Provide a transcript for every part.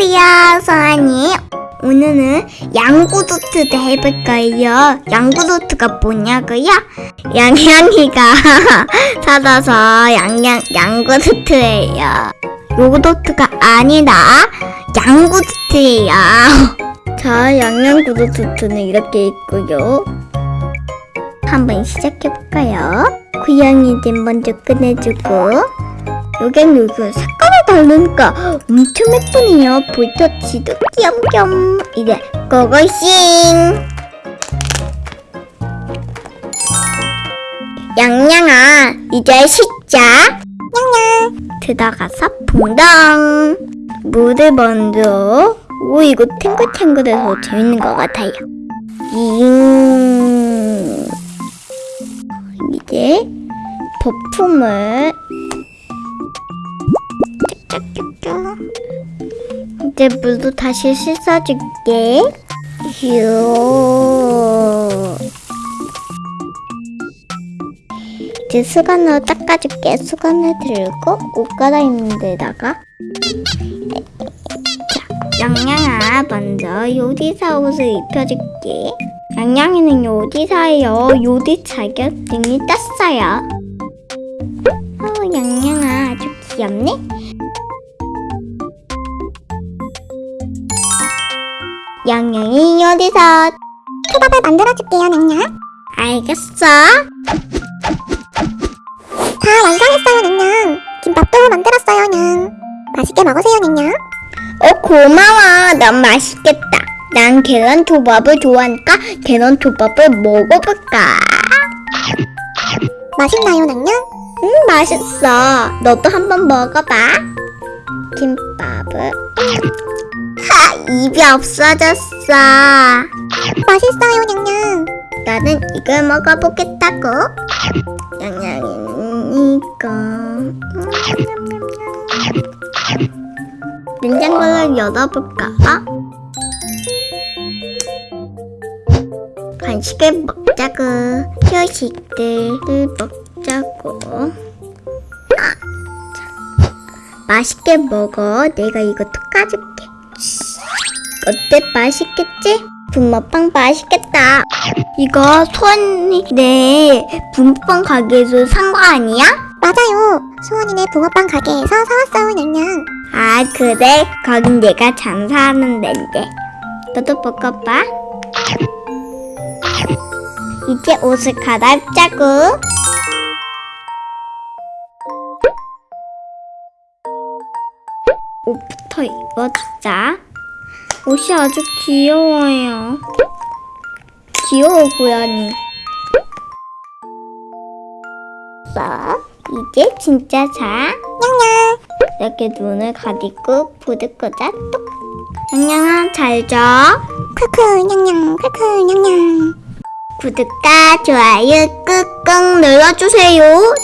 안녕하세요, 소아니. 오늘은 양구도트도 해볼 거예요. 양구도트가 뭐냐고요? 양양이가 사다서 양양 양구도트예요. 요구도트가 아니라 양구도트예요. 자, 양양구도트는 이렇게 있고요. 한번 시작해볼까요? 고양이들 먼저 꺼내주고 여긴 여기 색깔이 다르니까 엄청 예쁘네요. 볼터치도 귀염귀염 이제 고고싱. 양양아 이제 시작 양양 들어가서 붕덩. 물을 먼저 오 이거 탱글탱글해서 재밌는 것 같아요. 잉. 이제 거품을 이제 물도 다시 씻어줄게. 휴. 이제 수건으로 닦아줄게. 수건을 들고 옷 갈아입는 데다가 자, 양양아 먼저 요리사 옷을 입혀줄게. 양양이는 요리사예요. 요리 자격증이 땄어요. 어, 양양아 아주 귀엽네 양양이 요리사 초밥을 만들어줄게요, 냥냥. 알겠어 다 완성했어요, 냥냥. 김밥도 만들었어요, 냥. 맛있게 먹으세요, 냥냥. 어 고마워 넌 맛있겠다 난 계란 초밥을 좋아하니까 계란 초밥을 먹어볼까 맛있나요, 냥냥? 음 맛있어 너도 한번 먹어봐 김밥을 하 입이 없어졌어 맛있어요, 냥냥. 나는 이걸 먹어보겠다고 양양이는 이거 음. 냉장고를 열어볼까? 간식을 먹자고 휴식들을 먹자고 아, 자. 맛있게 먹어 내가 이거 톡 까줄게 어때 맛있겠지? 붕어빵 맛있겠다 이거 소원이 내 붕어빵 가게에서 산 거 아니야? 맞아요. 수원이네 붕어빵 가게에서 사왔어요, 냥냥. 아 그래? 거긴 내가 장사하는 데인데 너도 먹어봐 이제 옷을 갈아입자고 옷부터 입어주자. 옷이 아주 귀여워요. 귀여워 고양이 자 이제 진짜 자? 냥냥. 이렇게 눈을 가리고 끄자 똑 양양아 잘자 크크, 냥냥. 크크, 냥냥. 구독과 좋아요 꾹꾹 눌러주세요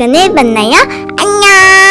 시간에 만나요. 안녕!